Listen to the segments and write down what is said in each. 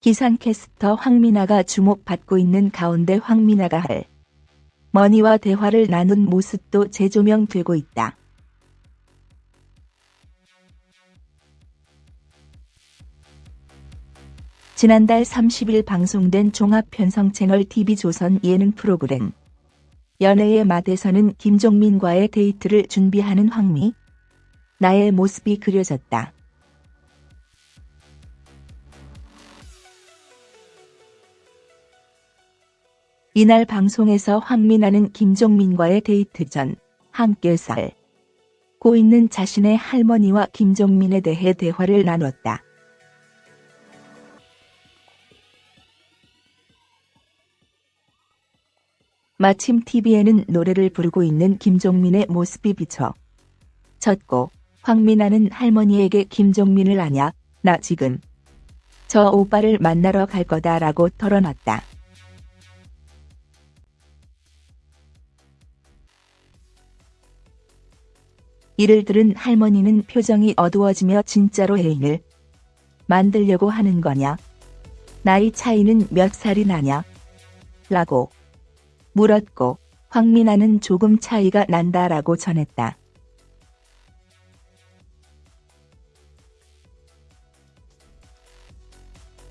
기상캐스터 황미나가 주목받고 있는 가운데 황미나가 할 머니와 대화를 나눈 모습도 재조명되고 있다. 지난달 30일 방송된 종합편성 채널 TV조선 예능 프로그램 연애의 맛에서는 김종민과의 데이트를 준비하는 황미 나의 모습이 그려졌다. 이날 방송에서 황미나는 김종민과의 데이트 전 함께 살고 있는 자신의 할머니와 김종민에 대해 대화를 나눴다. 마침 TV에는 노래를 부르고 있는 김종민의 모습이 비쳐 졌고 황미나는 할머니에게 김종민을 아냐 나 지금 저 오빠를 만나러 갈 거다라고 털어놨다. 이를 들은 할머니는 표정이 어두워지며 진짜로 애인을 만들려고 하는 거냐? 나이 차이는 몇 살이 나냐? 라고 물었고 황미나는 조금 차이가 난다라고 전했다.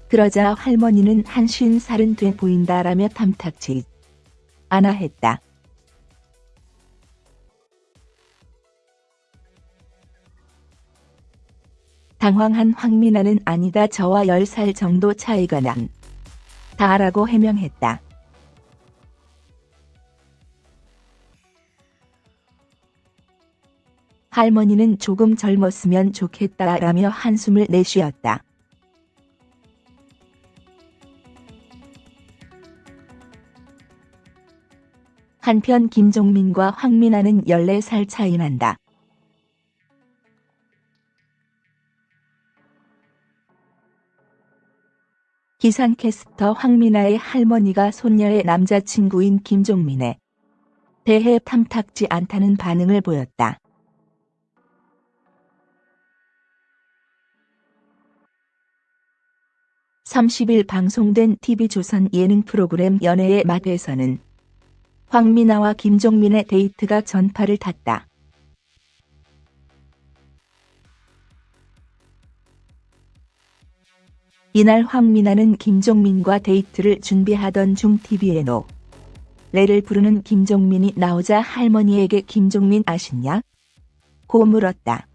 그러자 할머니는 한 쉰 살은 돼 보인다라며 탐탁치 않아 했다. 당황한 황미나는 아니다 저와 10살 정도 차이가 난 다라고 해명했다. 할머니는 조금 젊었으면 좋겠다라며 한숨을 내쉬었다. 한편 김종민과 황미나는 14살 차이 난다. 기상캐스터 황미나의 할머니가 손녀의 남자친구인 김종민에 대해 탐탁지 않다는 반응을 보였다. (30일) 방송된 TV조선 예능 프로그램 연애의 맛에서는 황미나와 김종민의 데이트가 전파를 탔다. 이날 황미나는 김종민과 데이트를 준비하던 중 TV에 노래를 부르는 김종민이 나오자 할머니에게 김종민 아시냐? 고 물었다.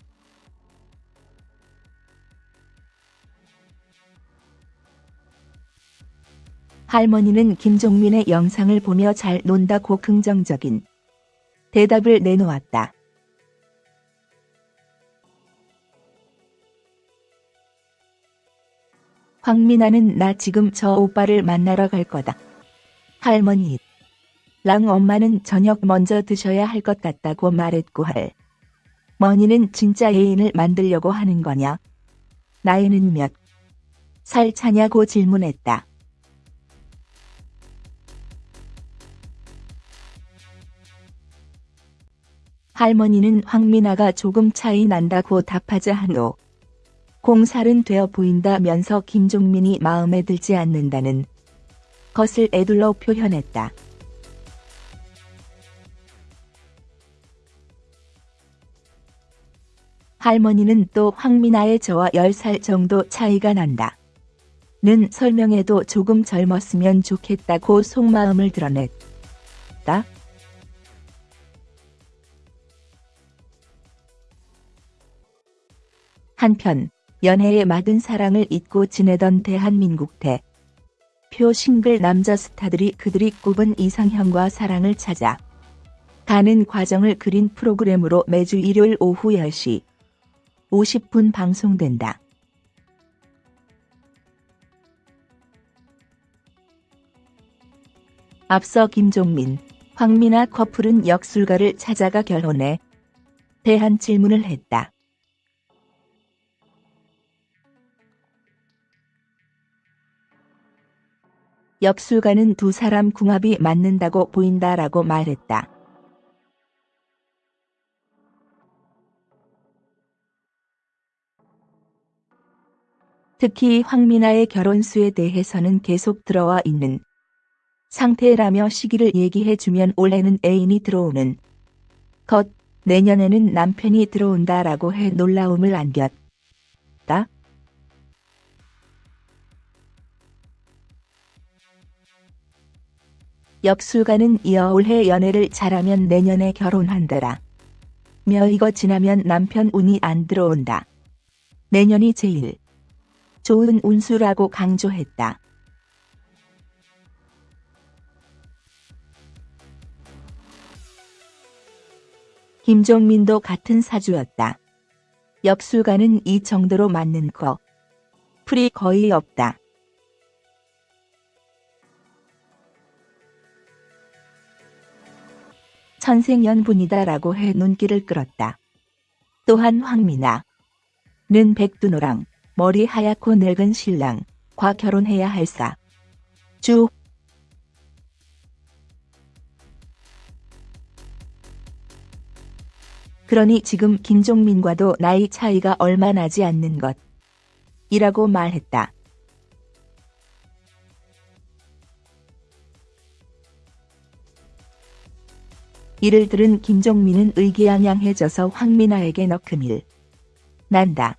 할머니는 김종민의 영상을 보며 잘 논다고 긍정적인 대답을 내놓았다. 황미나는 나 지금 저 오빠를 만나러 갈 거다. 할머니. 랑 엄마는 저녁 먼저 드셔야 할 것 같다고 말했고 할. 머니는 진짜 애인을 만들려고 하는 거냐? 나이는 몇 살 차냐고 질문했다. 할머니는 황미나가 조금 차이 난다고 답하자 한후 공살은 되어 보인다면서 김종민이 마음에 들지 않는다는 것을 애둘러 표현했다. 할머니는 또 황미나의 저와 10살 정도 차이가 난다. 는 설명에도 조금 젊었으면 좋겠다고 속마음을 드러냈다. 한편 연애의 막은 사랑을 잊고 지내던 대한민국 대 표 싱글 남자 스타들이 그들이 꼽은 이상형과 사랑을 찾아 가는 과정을 그린 프로그램으로 매주 일요일 오후 10시 50분 방송된다. 앞서 김종민, 황미나 커플은 역술가를 찾아가 결혼에 대한 질문을 했다. 역술가는 두 사람 궁합이 맞는다고 보인다라고 말했다. 특히 황미나의 결혼수에 대해서는 계속 들어와 있는 상태라며 시기를 얘기해주면 올해는 애인이 들어오는 것, 내년에는 남편이 들어온다라고 해 놀라움을 안겼다. 엽술가는 이어 올해 연애를 잘하면 내년에 결혼한다라. 며 이거 지나면 남편 운이 안 들어온다. 내년이 제일 좋은 운수라고 강조했다. 김종민도 같은 사주였다. 엽술가는 이 정도로 맞는 거. 풀이 거의 없다. 천생연분이다라고 해 눈길을 끌었다. 또한 황미나는 백두노랑 머리 하얗고 늙은 신랑과 결혼해야 할사. 주 그러니 지금 김종민과도 나이 차이가 얼마 나지 않는 것. 이라고 말했다. 이를 들은 김종민은 의기양양해져서 황미나에게 너큼일. 난다.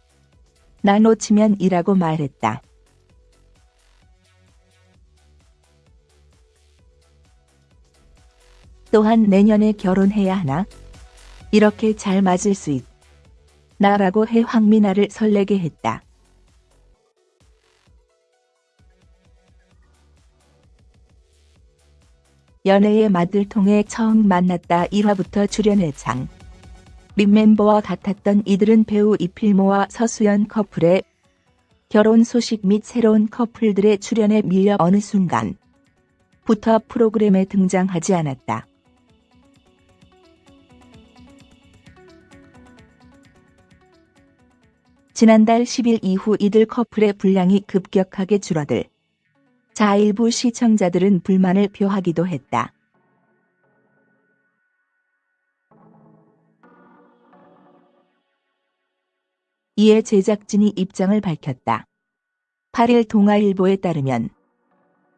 나 놓치면 이라고 말했다. 또한 내년에 결혼해야 하나? 이렇게 잘 맞을 수 있. 나라고 해 황미나를 설레게 했다. 연애의 맛을 통해 처음 만났다 1화부터 출연해 장. 립멤버와 같았던 이들은 배우 이필모와 서수연 커플의 결혼 소식 및 새로운 커플들의 출연에 밀려 어느 순간 부터 프로그램에 등장하지 않았다. 지난달 10일 이후 이들 커플의 분량이 급격하게 줄어들 자 일부 시청자들은 불만을 표하기도 했다. 이에 제작진이 입장을 밝혔다. 8일 동아일보에 따르면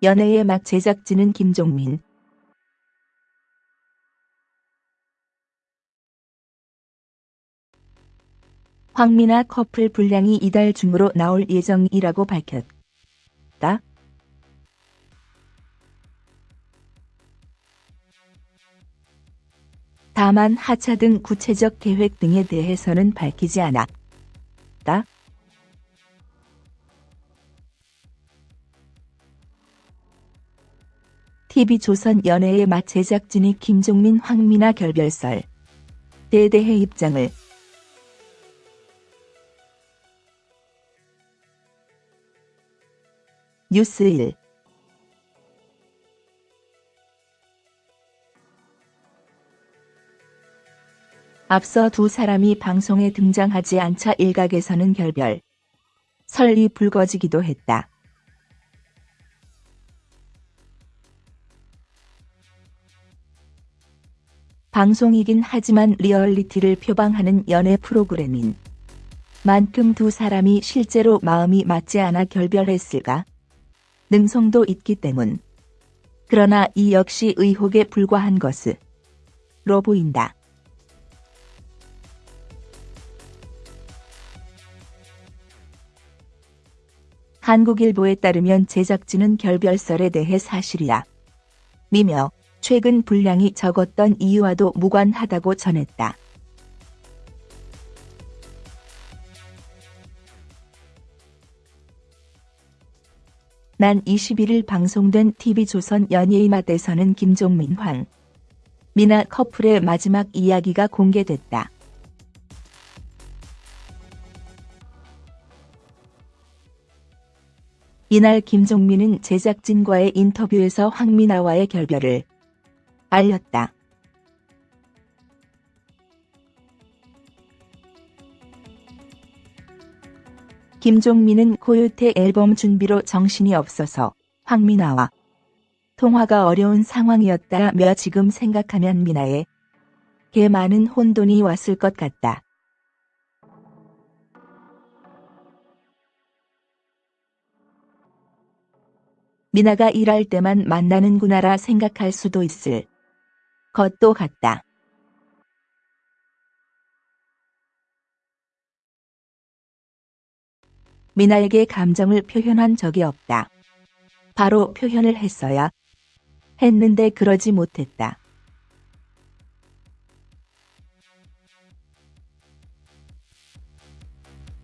연애의 막 제작진은 김종민, 황미나 커플 분량이 이달 중으로 나올 예정이라고 밝혔다. 다만 하차 등 구체적 계획 등에 대해서는 밝히지 않았다. TV조선 연애의 맛 제작진이 김종민 황미나 결별설 대대해 입장을 뉴스 1 앞서 두 사람이 방송에 등장하지 않자 일각에서는 결별 설이 불거지기도 했다. 방송이긴 하지만 리얼리티를 표방하는 연애 프로그램인 만큼 두 사람이 실제로 마음이 맞지 않아 결별했을 가능성도 있기 때문. 그러나 이 역시 의혹에 불과한 것으로 보인다. 한국일보에 따르면 제작진은 결별설에 대해 사실이야. 미며 최근 분량이 적었던 이유와도 무관하다고 전했다. 난 21일 방송된 TV조선 연예인 맛에서는 김종민 황, 미나 커플의 마지막 이야기가 공개됐다. 이날 김종민은 제작진과의 인터뷰에서 황미나와의 결별을 알렸다. 김종민은 코요태 앨범 준비로 정신이 없어서 황미나와 통화가 어려운 상황이었다며 지금 생각하면 미나에 게 많은 혼돈이 왔을 것 같다. 미나가 일할 때만 만나는구나라 생각할 수도 있을 것도 같다. 미나에게 감정을 표현한 적이 없다. 바로 표현을 했어야 했는데 그러지 못했다.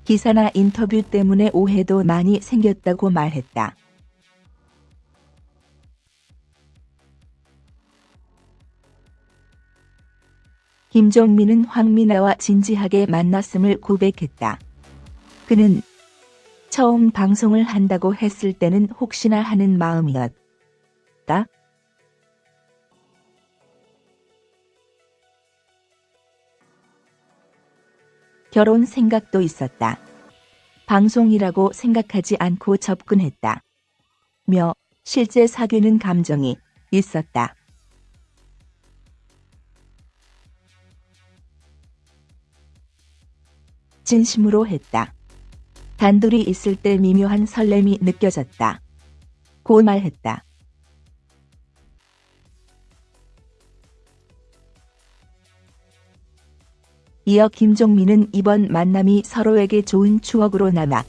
기사나 인터뷰 때문에 오해도 많이 생겼다고 말했다. 김종민은 황미나와 진지하게 만났음을 고백했다. 그는 처음 방송을 한다고 했을 때는 혹시나 하는 마음이었다. 결혼 생각도 있었다. 방송이라고 생각하지 않고 접근했다. 며 실제 사귀는 감정이 있었다. 진심으로 했다. 단둘이 있을 때 미묘한 설렘이 느껴졌다. 고 말했다. 이어 김종민은 이번 만남이 서로에게 좋은 추억으로 남아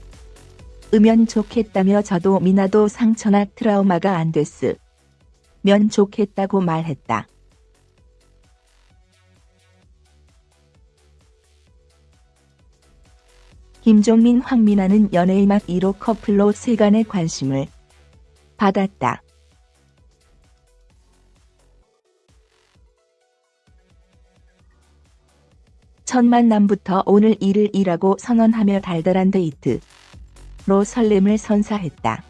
으면 좋겠다며 저도 미나도 상처나 트라우마가 안 됐으 면 좋겠다고 말했다. 김종민 황미나는 연예인 막 1호 커플로 세간의 관심을 받았다. 첫 만남부터 오늘 일을 일하고 선언하며 달달한 데이트로 설렘을 선사했다.